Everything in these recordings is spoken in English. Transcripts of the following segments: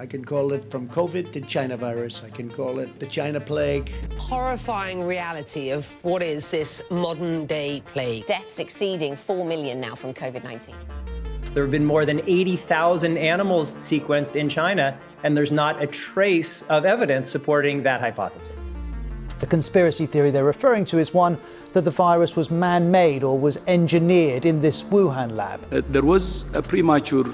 I can call it from COVID to China virus. I can call it the China plague. Horrifying reality of what is this modern day plague. Deaths exceeding 4 million now from COVID 19. There have been more than 80,000 animals sequenced in China, and there's not a trace of evidence supporting that hypothesis. The conspiracy theory they're referring to is one that the virus was man made or was engineered in this Wuhan lab. Uh, there was a premature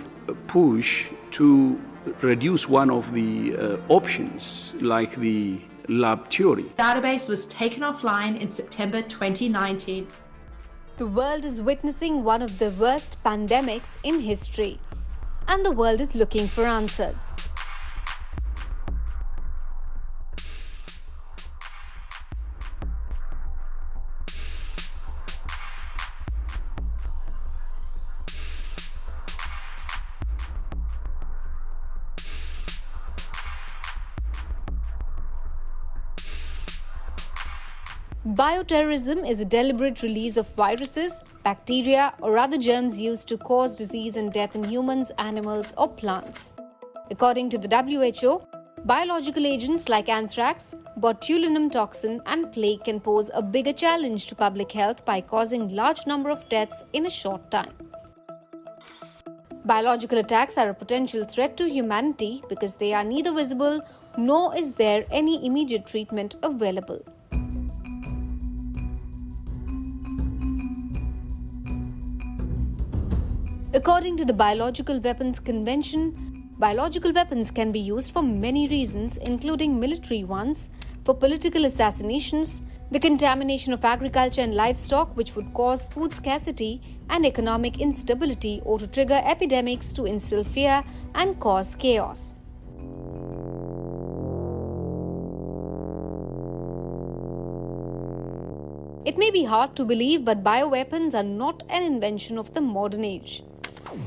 push to reduce one of the uh, options, like the lab theory. The database was taken offline in September 2019. The world is witnessing one of the worst pandemics in history, and the world is looking for answers. Bioterrorism is a deliberate release of viruses, bacteria, or other germs used to cause disease and death in humans, animals, or plants. According to the WHO, biological agents like anthrax, botulinum toxin, and plague can pose a bigger challenge to public health by causing large number of deaths in a short time. Biological attacks are a potential threat to humanity because they are neither visible nor is there any immediate treatment available. According to the Biological Weapons Convention, biological weapons can be used for many reasons, including military ones, for political assassinations, the contamination of agriculture and livestock, which would cause food scarcity and economic instability, or to trigger epidemics to instill fear and cause chaos. It may be hard to believe, but bioweapons are not an invention of the modern age.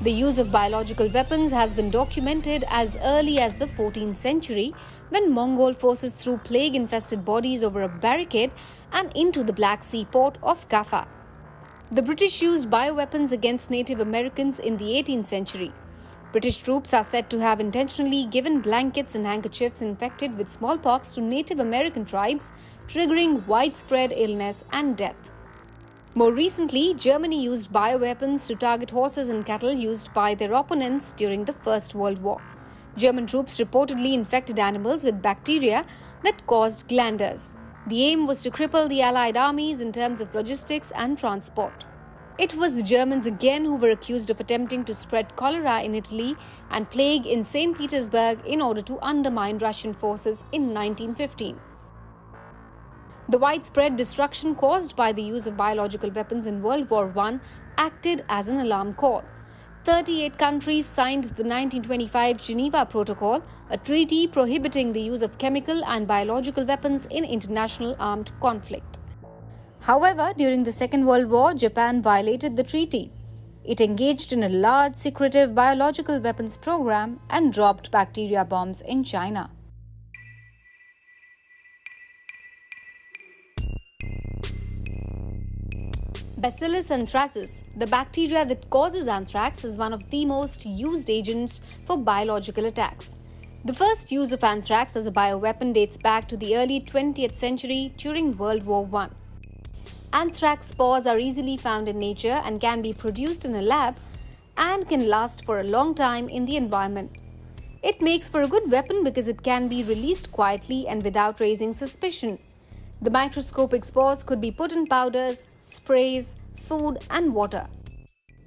The use of biological weapons has been documented as early as the 14th century when Mongol forces threw plague infested bodies over a barricade and into the Black Sea port of Kaffa. The British used bioweapons against Native Americans in the 18th century. British troops are said to have intentionally given blankets and handkerchiefs infected with smallpox to Native American tribes, triggering widespread illness and death. More recently, Germany used bioweapons to target horses and cattle used by their opponents during the First World War. German troops reportedly infected animals with bacteria that caused glanders. The aim was to cripple the Allied armies in terms of logistics and transport. It was the Germans again who were accused of attempting to spread cholera in Italy and plague in St. Petersburg in order to undermine Russian forces in 1915. The widespread destruction caused by the use of biological weapons in World War I acted as an alarm call. 38 countries signed the 1925 Geneva Protocol, a treaty prohibiting the use of chemical and biological weapons in international armed conflict. However, during the Second World War, Japan violated the treaty. It engaged in a large secretive biological weapons program and dropped bacteria bombs in China. Bacillus anthracis, the bacteria that causes anthrax, is one of the most used agents for biological attacks. The first use of anthrax as a bioweapon dates back to the early 20th century during World War I. Anthrax spores are easily found in nature and can be produced in a lab and can last for a long time in the environment. It makes for a good weapon because it can be released quietly and without raising suspicion. The microscopic spores could be put in powders, sprays, food, and water.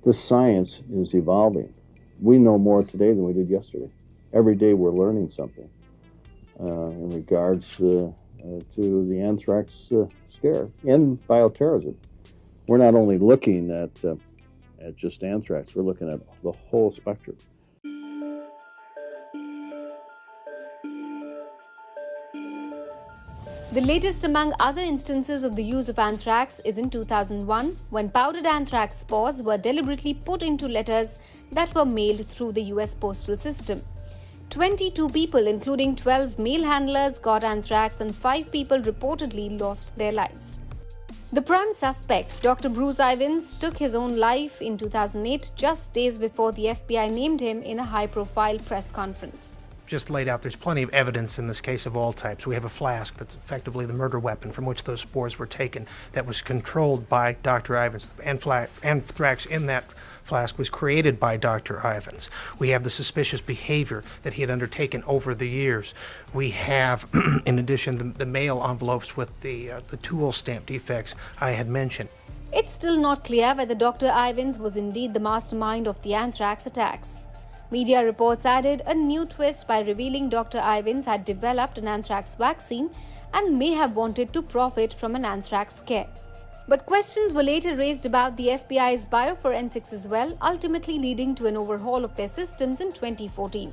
The science is evolving. We know more today than we did yesterday. Every day we're learning something uh, in regards uh, uh, to the anthrax uh, scare and bioterrorism. We're not only looking at, uh, at just anthrax, we're looking at the whole spectrum. The latest among other instances of the use of anthrax is in 2001 when powdered anthrax spores were deliberately put into letters that were mailed through the US postal system. 22 people, including 12 mail handlers, got anthrax and 5 people reportedly lost their lives. The prime suspect, Dr. Bruce Ivins, took his own life in 2008 just days before the FBI named him in a high profile press conference. Just laid out, there's plenty of evidence in this case of all types. We have a flask that's effectively the murder weapon from which those spores were taken that was controlled by Dr. Ivins. And anthrax in that flask was created by Dr. Ivins. We have the suspicious behavior that he had undertaken over the years. We have, in addition, the, the mail envelopes with the, uh, the tool stamp defects I had mentioned. It's still not clear whether Dr. Ivins was indeed the mastermind of the anthrax attacks. Media reports added a new twist by revealing Dr. Ivins had developed an anthrax vaccine and may have wanted to profit from an anthrax scare. But questions were later raised about the FBI's bioforensics as well, ultimately leading to an overhaul of their systems in 2014.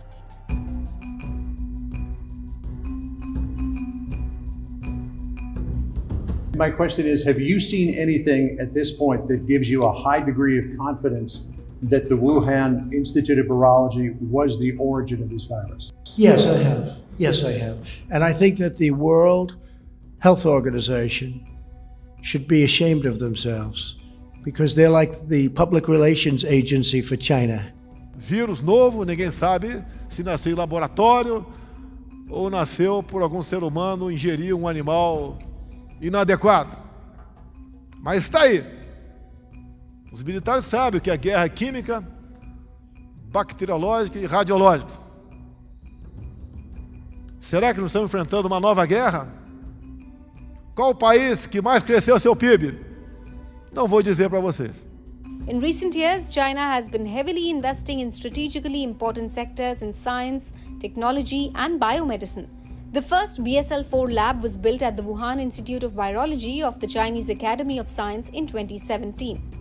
My question is Have you seen anything at this point that gives you a high degree of confidence that the Wuhan Institute of Virology was the origin of this virus? Yes, I have. Yes, I have. And I think that the World Health Organization should be ashamed of themselves because they're like the public relations agency for China. Vírus novo, ninguém sabe se nasceu em laboratório ou nasceu por algum ser humano ingerir um animal inadequado. Mas está aí. Os militares sabem que a guerra é química, bacteriológica e radiológica. Será que nós estamos enfrentando uma nova guerra? Qual o país que mais cresceu seu PIB? Não vou dizer para vocês. In recent years, China has been heavily investing in strategically important sectors in science, technology, and biomedicine. The first BSL 4 lab was built at the Wuhan Institute of Virology of the Chinese Academy of Science in 2017.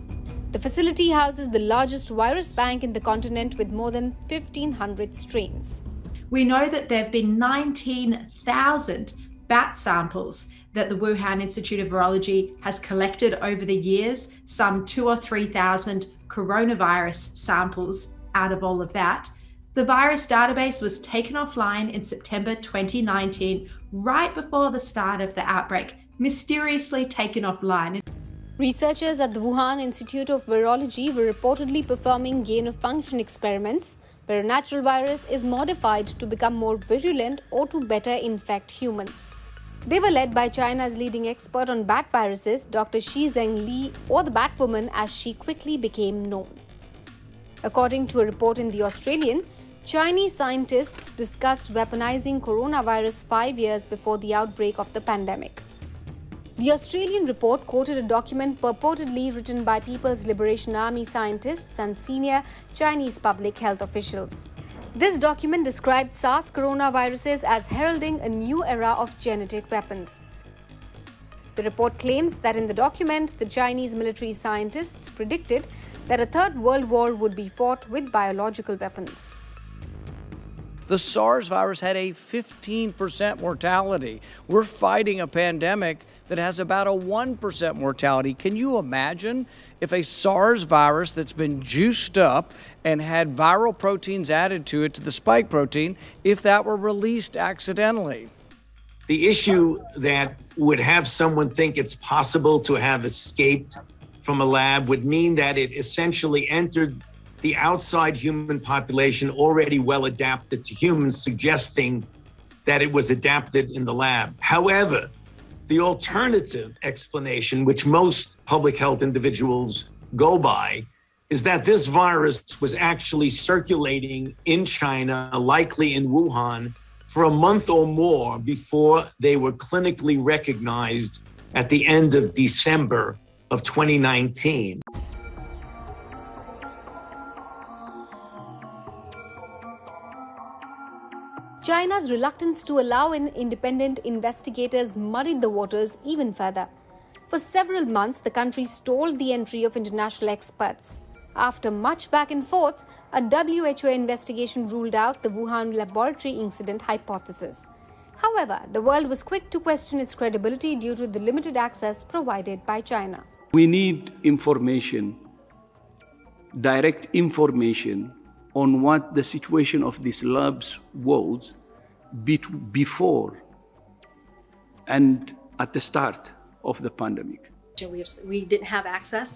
The facility houses the largest virus bank in the continent with more than 1,500 strains. We know that there have been 19,000 bat samples that the Wuhan Institute of Virology has collected over the years, some two or 3,000 coronavirus samples out of all of that. The virus database was taken offline in September 2019, right before the start of the outbreak, mysteriously taken offline. Researchers at the Wuhan Institute of Virology were reportedly performing gain of function experiments where a natural virus is modified to become more virulent or to better infect humans. They were led by China's leading expert on bat viruses, Dr. Shi Zhengli, or the Batwoman as she quickly became known. According to a report in The Australian, Chinese scientists discussed weaponizing coronavirus five years before the outbreak of the pandemic. The Australian report quoted a document purportedly written by People's Liberation Army scientists and senior Chinese public health officials. This document described SARS coronaviruses as heralding a new era of genetic weapons. The report claims that in the document, the Chinese military scientists predicted that a third world war would be fought with biological weapons. The SARS virus had a 15% mortality. We're fighting a pandemic that has about a 1% mortality. Can you imagine if a SARS virus that's been juiced up and had viral proteins added to it, to the spike protein, if that were released accidentally? The issue that would have someone think it's possible to have escaped from a lab would mean that it essentially entered the outside human population already well adapted to humans, suggesting that it was adapted in the lab. However, the alternative explanation, which most public health individuals go by, is that this virus was actually circulating in China, likely in Wuhan, for a month or more before they were clinically recognized at the end of December of 2019. China's reluctance to allow in independent investigators muddied the waters even further. For several months, the country stalled the entry of international experts. After much back and forth, a WHO investigation ruled out the Wuhan laboratory incident hypothesis. However, the world was quick to question its credibility due to the limited access provided by China. We need information, direct information on what the situation of these labs was before and at the start of the pandemic. We, we didn't have access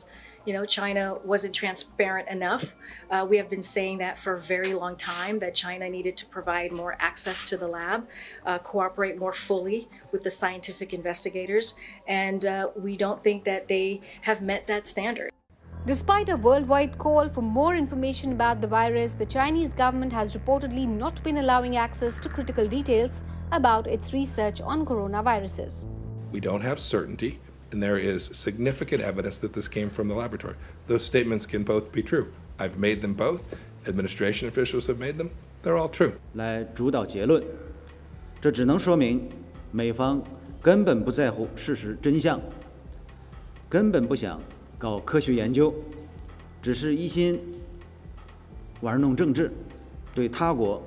you know, China wasn't transparent enough. Uh, we have been saying that for a very long time that China needed to provide more access to the lab, uh, cooperate more fully with the scientific investigators, and uh, we don't think that they have met that standard. Despite a worldwide call for more information about the virus, the Chinese government has reportedly not been allowing access to critical details about its research on coronaviruses. We don't have certainty, and there is significant evidence that this came from the laboratory. Those statements can both be true. I've made them both. Administration officials have made them. They're all true. 来主导结论，这只能说明美方根本不在乎事实真相，根本不想 搞科学研究，只是一心玩弄政治，对他国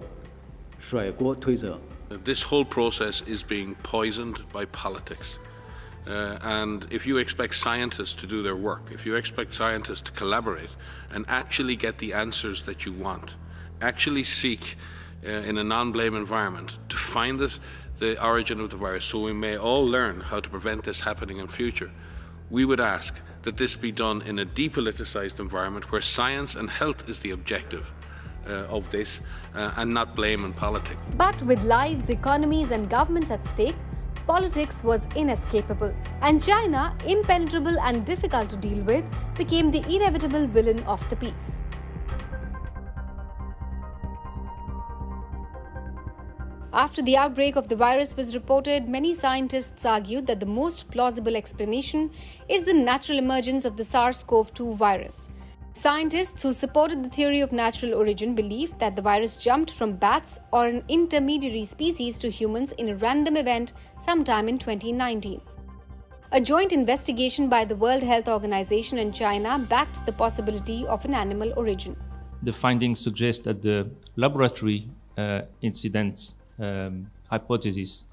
甩锅推责。This whole process is being poisoned by politics. Uh, and if you expect scientists to do their work, if you expect scientists to collaborate and actually get the answers that you want, actually seek uh, in a non-blame environment to find it, the origin of the virus so we may all learn how to prevent this happening in future, we would ask that this be done in a depoliticized environment where science and health is the objective. Uh, of this uh, and not blame and politics. But with lives, economies, and governments at stake, politics was inescapable, and China, impenetrable and difficult to deal with, became the inevitable villain of the piece. After the outbreak of the virus was reported, many scientists argued that the most plausible explanation is the natural emergence of the SARS CoV 2 virus. Scientists who supported the theory of natural origin believed that the virus jumped from bats or an intermediary species to humans in a random event sometime in 2019. A joint investigation by the World Health Organization and China backed the possibility of an animal origin. The findings suggest that the laboratory uh, incident um, hypothesis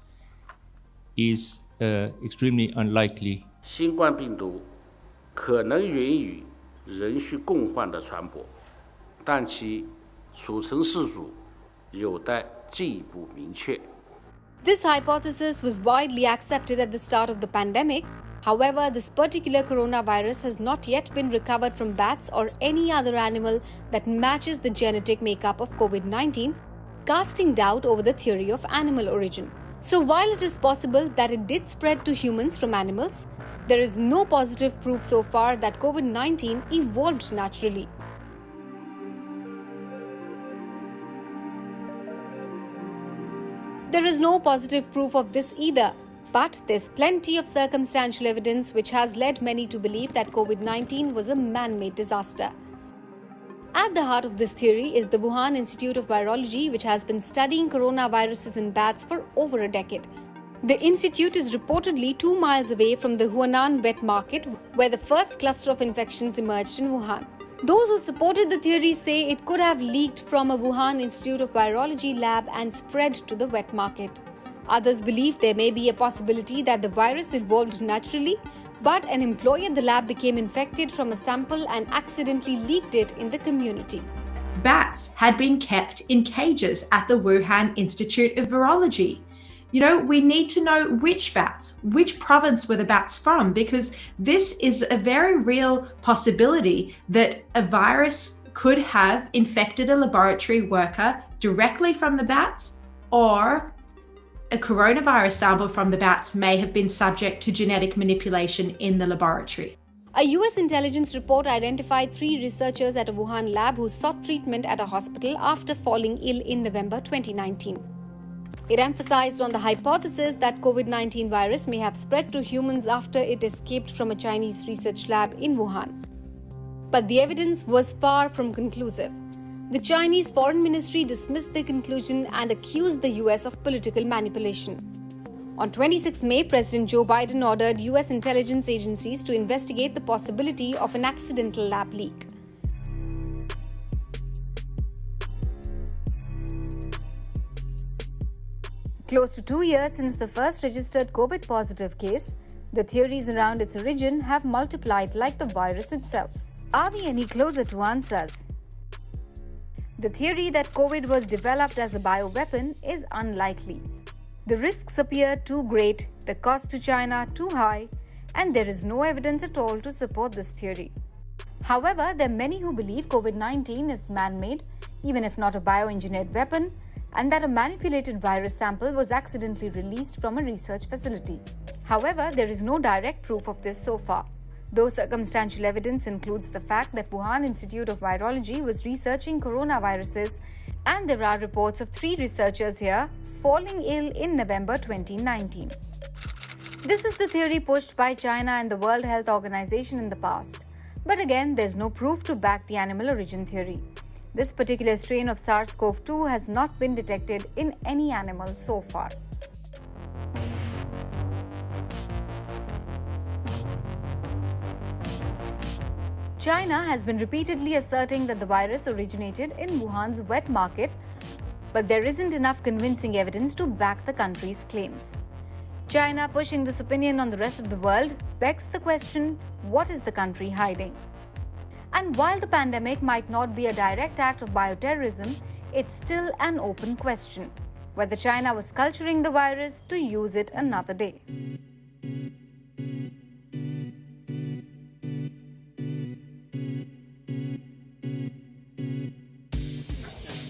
is uh, extremely unlikely. 新冠病毒可能源于人畜共患的传播，但其组成宿主有待进一步明确。This hypothesis was widely accepted at the start of the pandemic. However, this particular coronavirus has not yet been recovered from bats or any other animal that matches the genetic makeup of COVID 19, casting doubt over the theory of animal origin. So, while it is possible that it did spread to humans from animals, there is no positive proof so far that COVID 19 evolved naturally. There is no positive proof of this either, but there's plenty of circumstantial evidence which has led many to believe that COVID 19 was a man made disaster. At the heart of this theory is the Wuhan Institute of Virology, which has been studying coronaviruses in bats for over a decade. The institute is reportedly two miles away from the Huanan wet market, where the first cluster of infections emerged in Wuhan. Those who supported the theory say it could have leaked from a Wuhan Institute of Virology lab and spread to the wet market. Others believe there may be a possibility that the virus evolved naturally, but an employee at the lab became infected from a sample and accidentally leaked it in the community. Bats had been kept in cages at the Wuhan Institute of Virology. You know, we need to know which bats, which province were the bats from, because this is a very real possibility that a virus could have infected a laboratory worker directly from the bats, or a coronavirus sample from the bats may have been subject to genetic manipulation in the laboratory. A US intelligence report identified three researchers at a Wuhan lab who sought treatment at a hospital after falling ill in November 2019. It emphasized on the hypothesis that COVID 19 virus may have spread to humans after it escaped from a Chinese research lab in Wuhan. But the evidence was far from conclusive. The Chinese Foreign Ministry dismissed the conclusion and accused the US of political manipulation. On 26 May, President Joe Biden ordered US intelligence agencies to investigate the possibility of an accidental lab leak. Close to two years since the first registered COVID positive case, the theories around its origin have multiplied like the virus itself. Are we any closer to answers? The theory that COVID was developed as a bioweapon is unlikely. The risks appear too great, the cost to China too high, and there is no evidence at all to support this theory. However, there are many who believe COVID 19 is man made, even if not a bioengineered weapon, and that a manipulated virus sample was accidentally released from a research facility. However, there is no direct proof of this so far. Though circumstantial evidence includes the fact that Wuhan Institute of Virology was researching coronaviruses, and there are reports of three researchers here falling ill in November 2019. This is the theory pushed by China and the World Health Organization in the past. But again, there's no proof to back the animal origin theory. This particular strain of SARS CoV 2 has not been detected in any animal so far. China has been repeatedly asserting that the virus originated in Wuhan's wet market, but there isn't enough convincing evidence to back the country's claims. China pushing this opinion on the rest of the world begs the question what is the country hiding? And while the pandemic might not be a direct act of bioterrorism, it's still an open question whether China was culturing the virus to use it another day.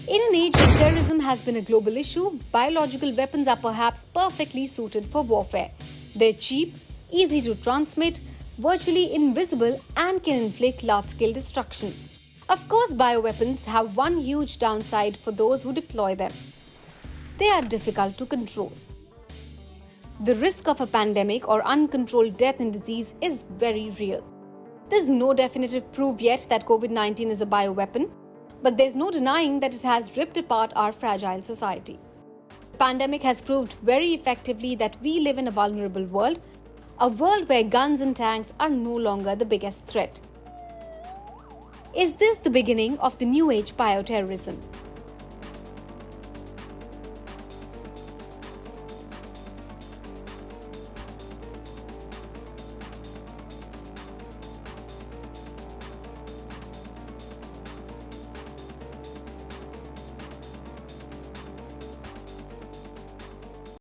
In an age when terrorism has been a global issue, biological weapons are perhaps perfectly suited for warfare. They're cheap, easy to transmit, virtually invisible, and can inflict large scale destruction. Of course, bioweapons have one huge downside for those who deploy them they are difficult to control. The risk of a pandemic or uncontrolled death and disease is very real. There's no definitive proof yet that COVID 19 is a bioweapon, but there's no denying that it has ripped apart our fragile society. The pandemic has proved very effectively that we live in a vulnerable world, a world where guns and tanks are no longer the biggest threat. Is this the beginning of the new age bioterrorism?